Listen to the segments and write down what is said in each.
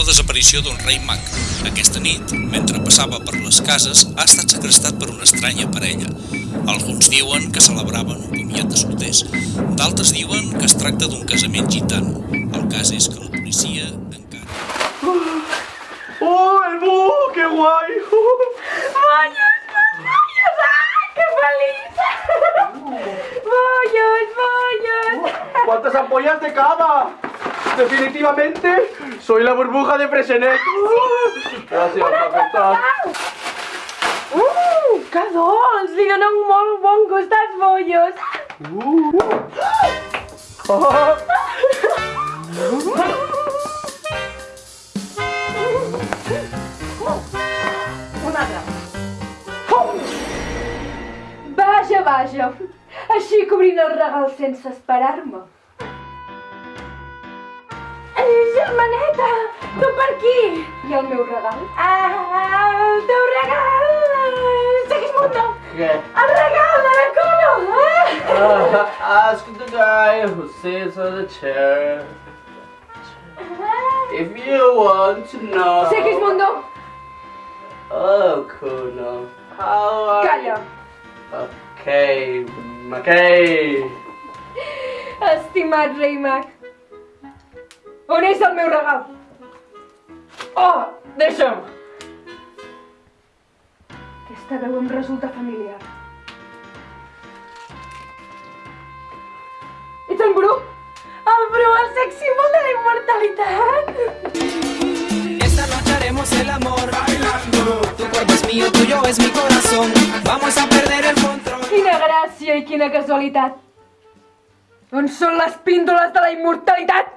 la desaparició d'un rei mag. Aquesta nit, mentre passava per les cases, ha estat segrestat per una estranya parella. Alguns diuen que celebraven un comiat de solters. D'altres diuen que es tracta d'un casament gitano. El cas és que la policia encara... ¡Oh, el búho! ¡Qué guay! ¡Bollos, bollos! ¡Ah, qué feliz! ¡Bollos, bollos! ¡Cuántas ampollas de cava! Definitivamente soy la burbuja de Fresenet. Gràcies, perfecte. Uh, que dolç! Li donen un molt bon gust als bollos. Oh. Un altre. Vaja, vaja. Així cobrint el regal sense esperar-me. Tu per aquí. I el meu regal? Ah, el teu regal. Segueix mundo. ¿Qué? El regal de la Colo. Uh, ask the guy who sits on the chair if you want to know. Segueix mundo. Oh, Kuno. How are Calla. Okay, okay. Estimat rei mag. On és el meu regal? Oh, deixa'm. Aquesta veu em resulta familiar. Ets el Bru? El Bru, el sex símbol de la immortalitat. Esta noche haremos el amor bailando. Tu cuerpo es mío, tuyo es mi corazón. Vamos a perder el control. Quina gràcia i quina casualitat. On són les píndoles de la immortalitat?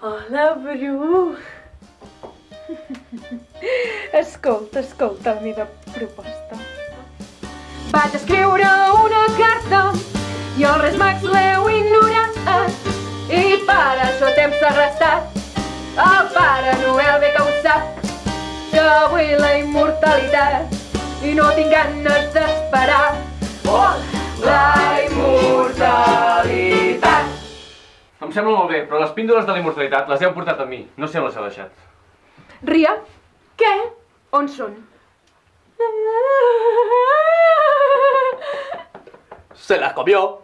Hola, Bru. Escolta, escolta la meva proposta. Vaig escriure una carta i els Reis Mags l'heu ignorat i per això t'hem segrestat. El Pare Noel bé que ho sap que vull la immortalitat i no tinc ganes d'esperar. Oh, la immortalitat! Em sembla molt bé, però les píndoles de la immortalitat les heu portat a mi. No sé on les heu deixat. Ria, què? On són? Se la comió.